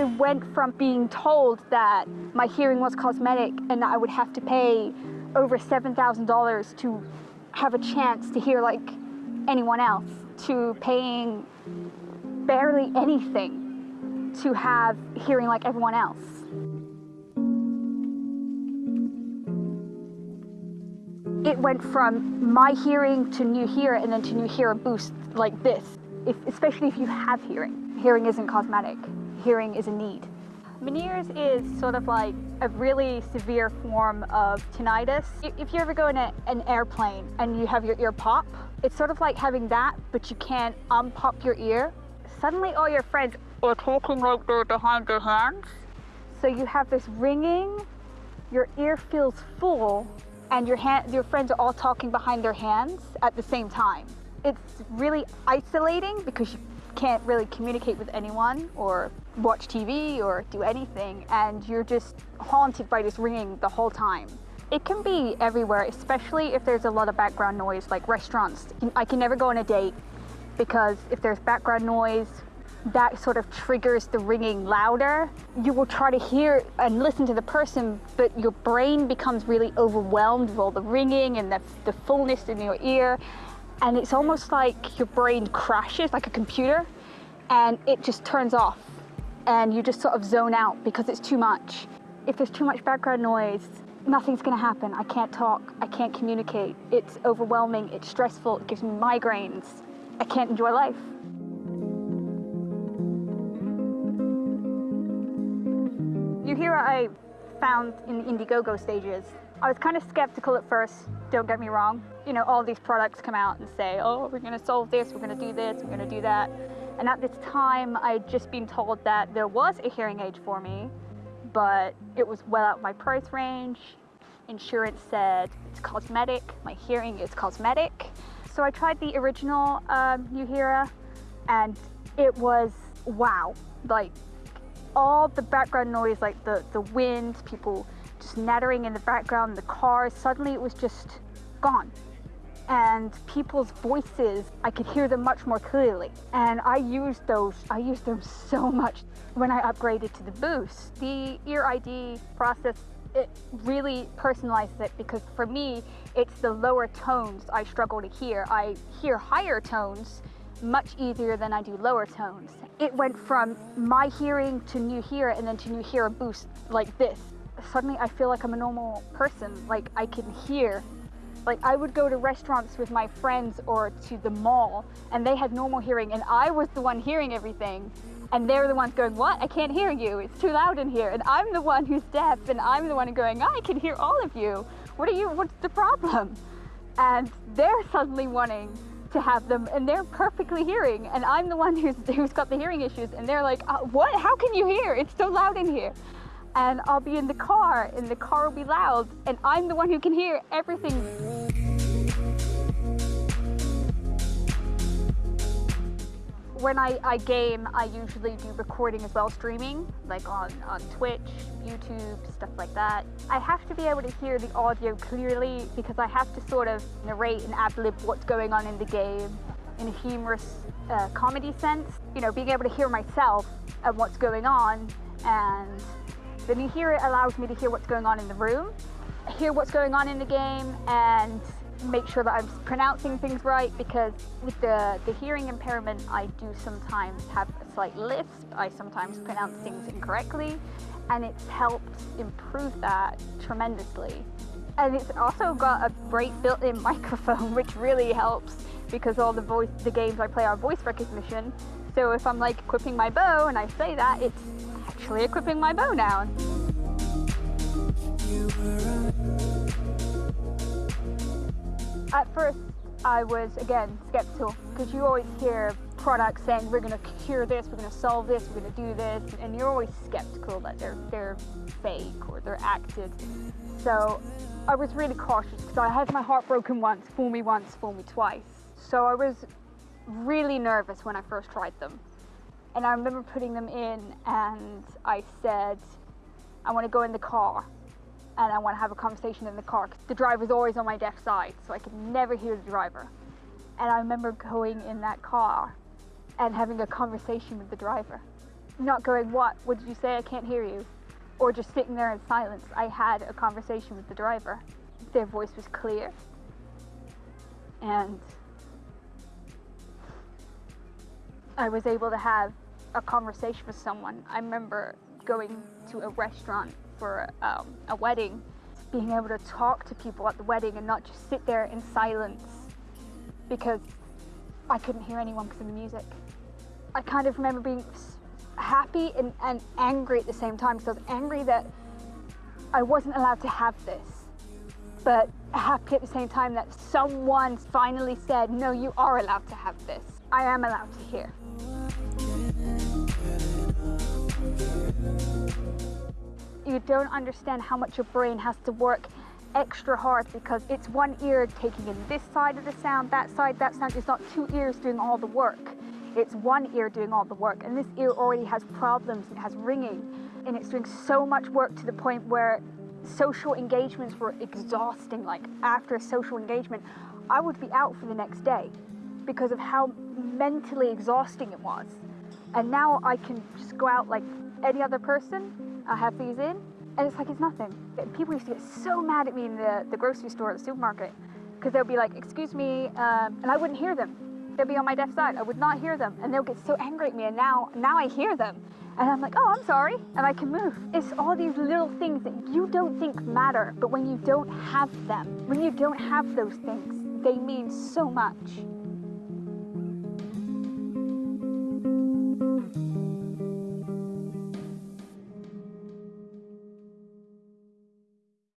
I went from being told that my hearing was cosmetic and that I would have to pay over $7,000 to have a chance to hear like anyone else to paying barely anything to have hearing like everyone else. It went from my hearing to Nuheara and then to Nuheara boost like this, if, especially if you have hearing. Hearing isn't cosmetic, hearing is a need. Meniere's is sort of like a really severe form of tinnitus. If you ever go in a, an airplane and you have your ear pop, it's sort of like having that, but you can't unpop your ear. Suddenly all your friends are talking like they're behind their hands. So you have this ringing, your ear feels full, and your, hand, your friends are all talking behind their hands at the same time. It's really isolating because you can't really communicate with anyone or watch TV or do anything and you're just haunted by this ringing the whole time. It can be everywhere, especially if there's a lot of background noise, like restaurants. I can never go on a date because if there's background noise, that sort of triggers the ringing louder. You will try to hear and listen to the person, but your brain becomes really overwhelmed with all the ringing and the, the fullness in your ear and it's almost like your brain crashes like a computer and it just turns off and you just sort of zone out because it's too much. If there's too much background noise, nothing's gonna happen. I can't talk, I can't communicate. It's overwhelming, it's stressful, it gives me migraines. I can't enjoy life. You hear what I found in the Indiegogo stages. I was kind of skeptical at first, don't get me wrong. You know, all these products come out and say, oh, we're gonna solve this, we're gonna do this, we're gonna do that. And at this time, I had just been told that there was a hearing aid for me, but it was well out of my price range. Insurance said it's cosmetic, my hearing is cosmetic. So I tried the original um, Nuheara and it was wow. Like all the background noise, like the, the wind, people just nattering in the background, the cars, suddenly it was just gone. And people's voices, I could hear them much more clearly. And I used those, I used them so much when I upgraded to the Boost. The Ear ID process, it really personalized it because for me, it's the lower tones I struggle to hear. I hear higher tones much easier than I do lower tones. It went from my hearing to Nuheara and then to Nuheara boost like this suddenly I feel like I'm a normal person. Like I can hear. Like I would go to restaurants with my friends or to the mall and they had normal hearing and I was the one hearing everything. And they're the ones going, what? I can't hear you. It's too loud in here. And I'm the one who's deaf and I'm the one going, I can hear all of you. What are you, what's the problem? And they're suddenly wanting to have them and they're perfectly hearing and I'm the one who's, who's got the hearing issues and they're like, uh, what? How can you hear? It's so loud in here and I'll be in the car and the car will be loud and I'm the one who can hear everything. When I, I game, I usually do recording as well, streaming, like on, on Twitch, YouTube, stuff like that. I have to be able to hear the audio clearly because I have to sort of narrate and ad-lib what's going on in the game in a humorous uh, comedy sense. You know, being able to hear myself and what's going on and the it allows me to hear what's going on in the room, hear what's going on in the game, and make sure that I'm pronouncing things right because with the, the hearing impairment, I do sometimes have a slight lisp. I sometimes pronounce things incorrectly, and it's helped improve that tremendously. And it's also got a great built-in microphone, which really helps because all the voice, the games I play are voice recognition. So if I'm like equipping my bow and I say that, it's actually equipping my bow now. At first, I was, again, skeptical because you always hear products saying we're going to cure this, we're going to solve this, we're going to do this, and you're always skeptical that they're, they're fake or they're acted. So I was really cautious because I had my heart broken once, fool me once, fool me twice. So I was really nervous when I first tried them. And I remember putting them in and I said, I want to go in the car and I want to have a conversation in the car. The driver's always on my deaf side, so I could never hear the driver. And I remember going in that car and having a conversation with the driver. not going, What? What did you say? I can't hear you. Or just sitting there in silence. I had a conversation with the driver. Their voice was clear. And I was able to have a conversation with someone. I remember going to a restaurant for um, a wedding, being able to talk to people at the wedding and not just sit there in silence because I couldn't hear anyone because of the music. I kind of remember being happy and, and angry at the same time because I was angry that I wasn't allowed to have this, but happy at the same time that someone finally said, no, you are allowed to have this. I am allowed to hear. You don't understand how much your brain has to work extra hard because it's one ear taking in this side of the sound, that side, that sound. It's not two ears doing all the work. It's one ear doing all the work. And this ear already has problems. It has ringing. And it's doing so much work to the point where social engagements were exhausting. Like after a social engagement, I would be out for the next day because of how mentally exhausting it was. And now I can just go out like any other person. I have these in, and it's like it's nothing. People used to get so mad at me in the, the grocery store, the supermarket, because they'll be like, excuse me, um, and I wouldn't hear them. They'll be on my deaf side. I would not hear them, and they'll get so angry at me, and now, now I hear them. And I'm like, oh, I'm sorry, and I can move. It's all these little things that you don't think matter, but when you don't have them, when you don't have those things, they mean so much.